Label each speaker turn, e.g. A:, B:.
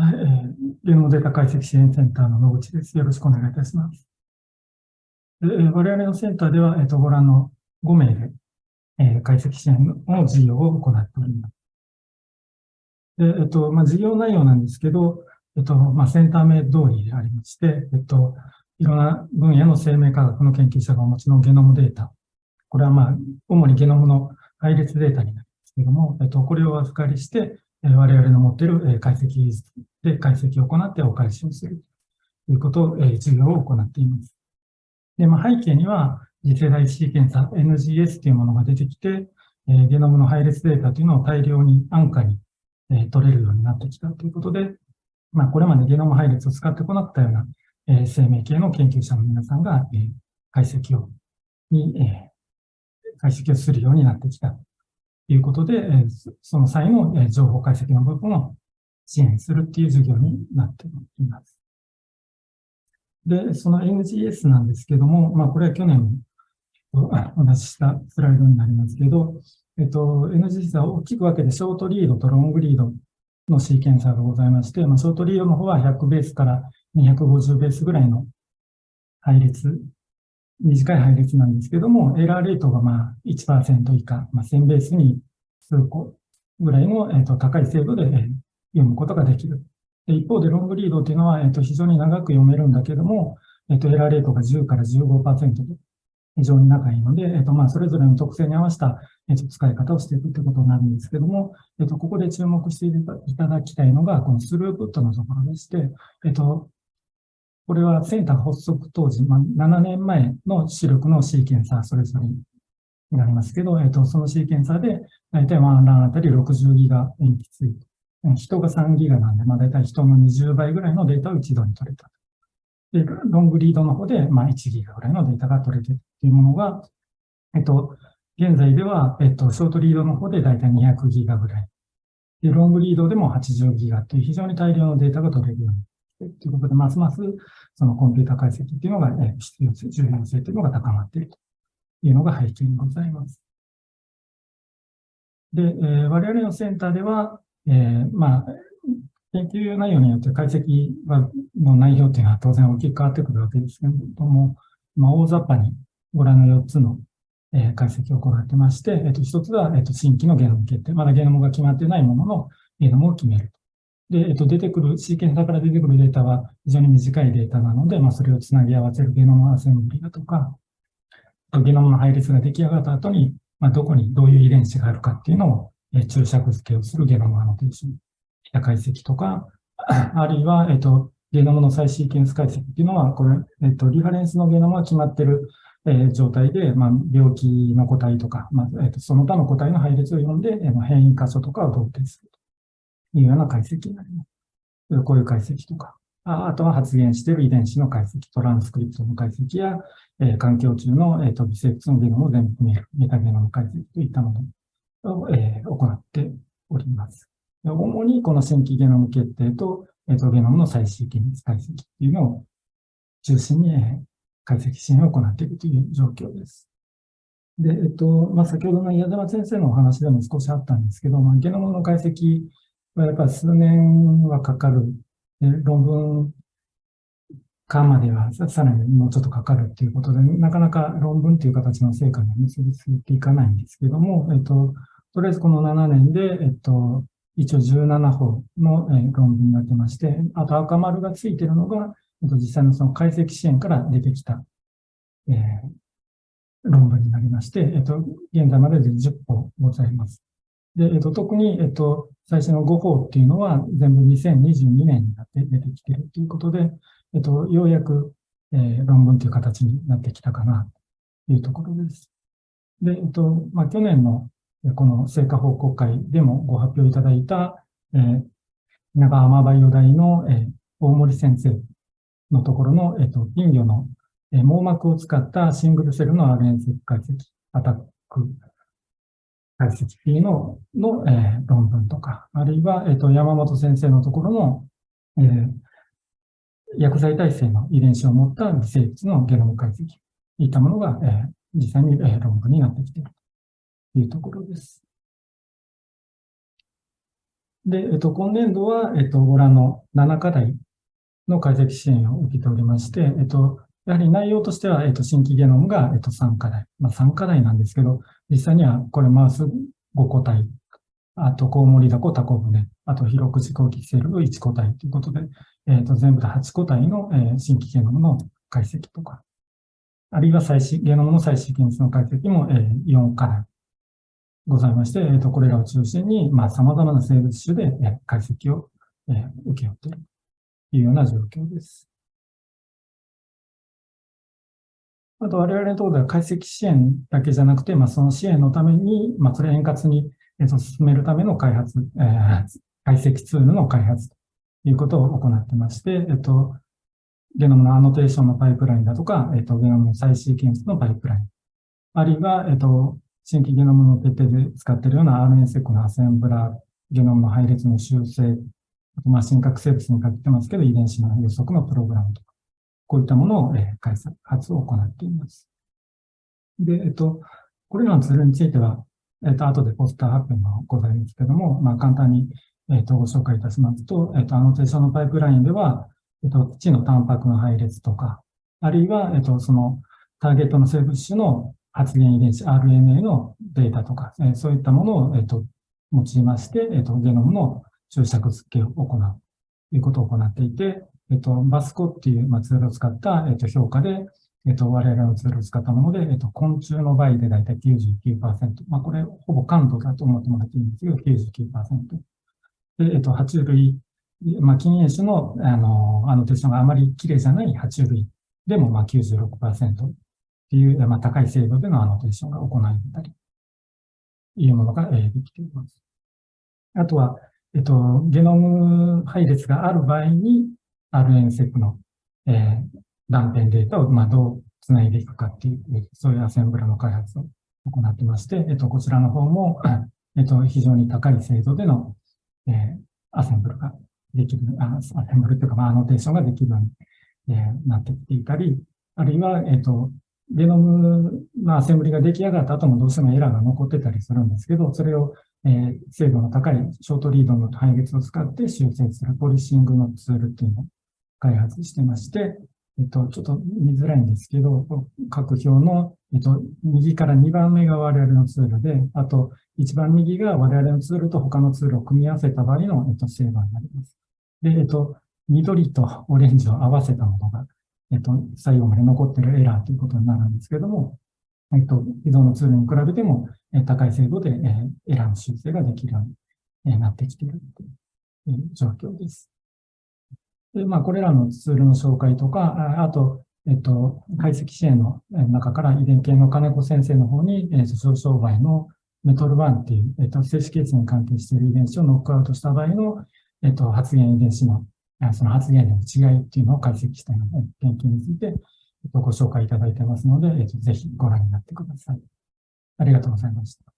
A: はい、えー、ゲノムデータ解析支援センターの野口です。よろしくお願いいたします。でえー、我々のセンターでは、えーと、ご覧の5名で、えー、解析支援の事業を行っております。でえっ、と、まあ、事業内容なんですけど、えっ、と、まあ、センター名通りでありまして、えっと、いろんな分野の生命科学の研究者がお持ちのゲノムデータ。これはまあ、主にゲノムの配列データになりますけども、えっと、これをお預かりして、我々の持っている解析技術で解析を行ってお返しをするということを、え授業を行っています。で、まあ、背景には、次世代シーケンサー NGS というものが出てきて、えゲノムの配列データというのを大量に安価にえ取れるようになってきたということで、まあ、これまでゲノム配列を使って行ったようなえ生命系の研究者の皆さんがえ解析を、に、え解析をするようになってきたということで、その際の情報解析の部分を支援するっていう授業になっています。で、その NGS なんですけども、まあ、これは去年お出ししたスライドになりますけど、えっと、NGS は大きく分けてショートリードとロングリードのシーケンサーがございまして、まあ、ショートリードの方は100ベースから250ベースぐらいの配列、短い配列なんですけども、エラーレートがまあ1%以下、まあ、1000ベースに数個ぐらいの、えっと高い精度で、読むことができる。で一方でロングリードというのは、えっと非常に長く読めるんだけども、えっとエラーレートが10から15%で非常に長いので、えっとまあそれぞれの特性に合わせた、えっと使い方をしていくということになるんですけども、えっとここで注目していただきたいのが、このスループットのところでして、えっとこれはセンター発足当時、まあ、7年前の視力のシーケンサーそれぞれになりますけど、えっと、そのシーケンサーで、大体ワンランあたり60ギガ塩基ついて、人が3ギガなんで、まあ、大体人の20倍ぐらいのデータを一度に取れた。で、ロングリードの方で、まあ、1ギガぐらいのデータが取れてるっていうものが、えっと、現在では、えっと、ショートリードの方で大体200ギガぐらい。で、ロングリードでも80ギガという非常に大量のデータが取れるようにということで、ますますそのコンピュータ解析っていうのが、え必要性、重要性というのが高まっているというのが背景にございます。で、えー、我々のセンターでは、えー、まあ、研究内容によって解析はの内容というのは当然大きく変わってくるわけですけれども、まあ、大雑把にご覧の4つの、えー、解析を行ってまして、えっ、と、1つは、えっ、と、新規のゲノム決定。まだゲノムが決まっていないもののゲノムを決める。で、えっと、出てくる、シーケンサーから出てくるデータは非常に短いデータなので、まあ、それをつなぎ合わせるゲノムアセンブリだとか、ゲノムの配列が出来上がった後に、まあ、どこにどういう遺伝子があるかっていうのを、え注釈付けをするゲノムアノテーション、解析とか、あるいは、えっと、ゲノムの再シーケンス解析っていうのは、これ、えっと、リファレンスのゲノムが決まってる、えー、状態で、まあ、病気の個体とか、まあ、えっと、その他の個体の配列を読んで、えー、変異箇所とかを同定するというような解析になります。こういう解析とか、あとは発現している遺伝子の解析、トランスクリプトの解析や、えー、環境中の、えーと、微生物のゲノムを全部見えるメタゲノム解析といったもの。を、えー、行っております。主にこの新規ゲノム決定と、えー、ゲノムの再シーケンス解析というのを中心に、えー、解析支援を行っているという状況です。で、えっと、まあ、先ほどの矢沢先生のお話でも少しあったんですけど、まあ、ゲノムの解析はやっぱり数年はかかる。論文化まではさらにもうちょっとかかるっていうことで、なかなか論文という形の成果に結びついていかないんですけども、えっと、とりあえずこの7年で、えっと、一応17本の、論文になってまして、あと赤丸がついてるのが、えっと、実際のその解析支援から出てきた、えー、論文になりまして、えっと、現在までで10本ございます。で、えっと、特に、えっと、最初の5法っていうのは全部2022年になって出てきているということで、えっと、ようやく、えー、論文という形になってきたかなというところです。で、えっと、まあ、去年のこの成果報告会でもご発表いただいた、えー、長浜バイオ大の、えー、大森先生のところの、えっと、金魚の、えー、網膜を使ったシングルセルの RNA 解析、アタック解析っていうのの、えー、論文とか、あるいは、えっ、と、山本先生のところの、えー、薬剤耐性の遺伝子を持った微生物のゲノム解析、いったものが、えー、実際に、えー、論文になってきているというところです。で、えっと、今年度は、えっと、ご覧の7課題の解析支援を受けておりまして、えっと、やはり内容としては、えっと、新規ゲノムが、えっと、3課題。まあ、3課題なんですけど、実際にはこれマウス5個体、あと、コウモリダコ、タコ船、あと、広く自己キセル1個体ということで、えっと、全部で8個体の、えー、新規ゲノムの解析とか、あるいは最新、ゲノムの最新検出の解析も、えー、4課題ございまして、えっ、ー、と、これらを中心に、まあ、様々な生物種で、えー、解析を、えー、受け負っているというような状況です。あと、我々のところでは解析支援だけじゃなくて、まあ、その支援のために、まあ、それ円滑に、えー、と進めるための開発、えー、解析ツールの開発いうことを行ってまして、えっ、と、ゲノムのアノテーションのパイプラインだとか、えっ、と、ゲノムの再シーケンスのパイプライン、あるいは、えっ、と、新規ゲノムの徹底で使っているような RNA-seq のアセンブラー、ゲノムの配列の修正、あとまあ真核生物にかけてますけど、遺伝子の予測のプログラムとか、こういったものを、えー、開発を行っています。で、えっと、これらのツールについては、えっと、後でポスター発表もございますけども、まあ、簡単に、えっと、ご紹介いたしますと、えっと、アノテーションのパイプラインでは、えっと、地のタンパクの配列とか、あるいは、えっと、その、ターゲットの生物種の発現遺伝子 RNA のデータとか、えそういったものを、えっと、用いまして、えっと、ゲノムの注釈付けを行うということを行っていて、えっと、バスコっていう、まあ、ツールを使った、えっと、評価で、えっと、我々のツールを使ったもので、えっと、昆虫の場合でだいたい99%。まあ、これ、ほぼ感度だと思ってもらっていいんですけど、99%。で、えっと、爬虫類、まあ、禁煙種の、あの、あのテストがあまり綺麗じゃない爬虫類でも、まあ96%。っていう、まあ、高い精度でのアノテーションが行われたり、いうものが、えー、できています。あとは、えっと、ゲノム配列がある場合に、RNSEC の、えー、断片データを、まあ、どう繋いでいくかっていう、そういうアセンブラの開発を行ってまして、えっと、こちらの方も、えっと、非常に高い精度での、えー、アセンブルができる、あアセンブルというか、まあ、アノテーションができるように、えー、なってきていたり、あるいは、えっと、ゲノムのアセンブリが出来上がった後もどうしてもエラーが残ってたりするんですけど、それを、えー、精度の高いショートリードの配列を使って修正するポリシングのツールっていうのを開発してまして、えっと、ちょっと見づらいんですけど、各表の、えっと、右から2番目が我々のツールで、あと、一番右が我々のツールと他のツールを組み合わせた場合の、えっと、精度になります。で、えっと、緑とオレンジを合わせたものがえっと、最後まで残ってるエラーということになるんですけども、えっと、既存のツールに比べても、え高い精度で、えエラーの修正ができるようになってきているという状況です。で、まあ、これらのツールの紹介とか、あと、えっと、解析支援の中から遺伝系の金子先生の方に、えっと、上昇倍のメトル1っていう、えっと、静止血に関係している遺伝子をノックアウトした場合の、えっと、発現遺伝子のその発言の違いっていうのを解析したいので、研究についてえっとご紹介いただいてますので、えっとぜひご覧になってください。ありがとうございました。